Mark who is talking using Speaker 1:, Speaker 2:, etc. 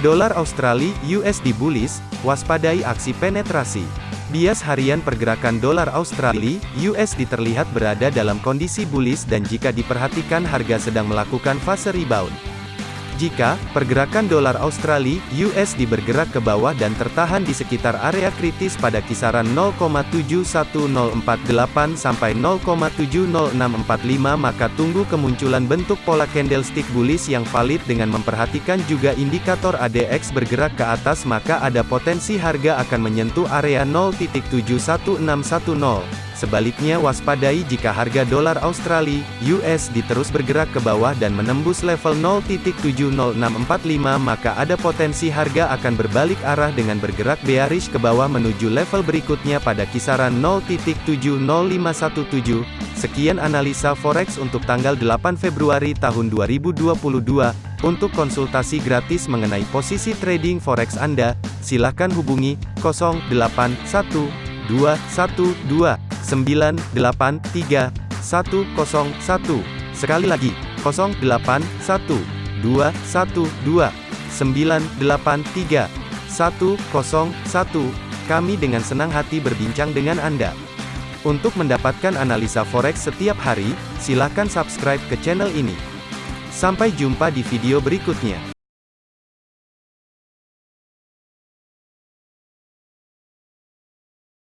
Speaker 1: Dolar Australia USD bullish, waspadai aksi penetrasi. Bias harian pergerakan dolar Australia USD terlihat berada dalam kondisi bullish dan jika diperhatikan harga sedang melakukan fase rebound. Jika pergerakan dolar Australia USD bergerak ke bawah dan tertahan di sekitar area kritis pada kisaran 0,71048 sampai 0,70645 maka tunggu kemunculan bentuk pola candlestick bullish yang valid dengan memperhatikan juga indikator ADX bergerak ke atas maka ada potensi harga akan menyentuh area 0.71610. Sebaliknya waspadai jika harga dolar Australia (USD) terus bergerak ke bawah dan menembus level 0.70645 maka ada potensi harga akan berbalik arah dengan bergerak bearish ke bawah menuju level berikutnya pada kisaran 0.70517. Sekian analisa forex untuk tanggal 8 Februari tahun 2022. Untuk konsultasi gratis mengenai posisi trading forex Anda, silakan hubungi 081212 983 101. Sekali lagi, 0812 112 983 101. Kami dengan senang hati berbincang dengan Anda. Untuk mendapatkan analisa forex setiap hari, silakan subscribe ke channel ini. Sampai jumpa di video berikutnya.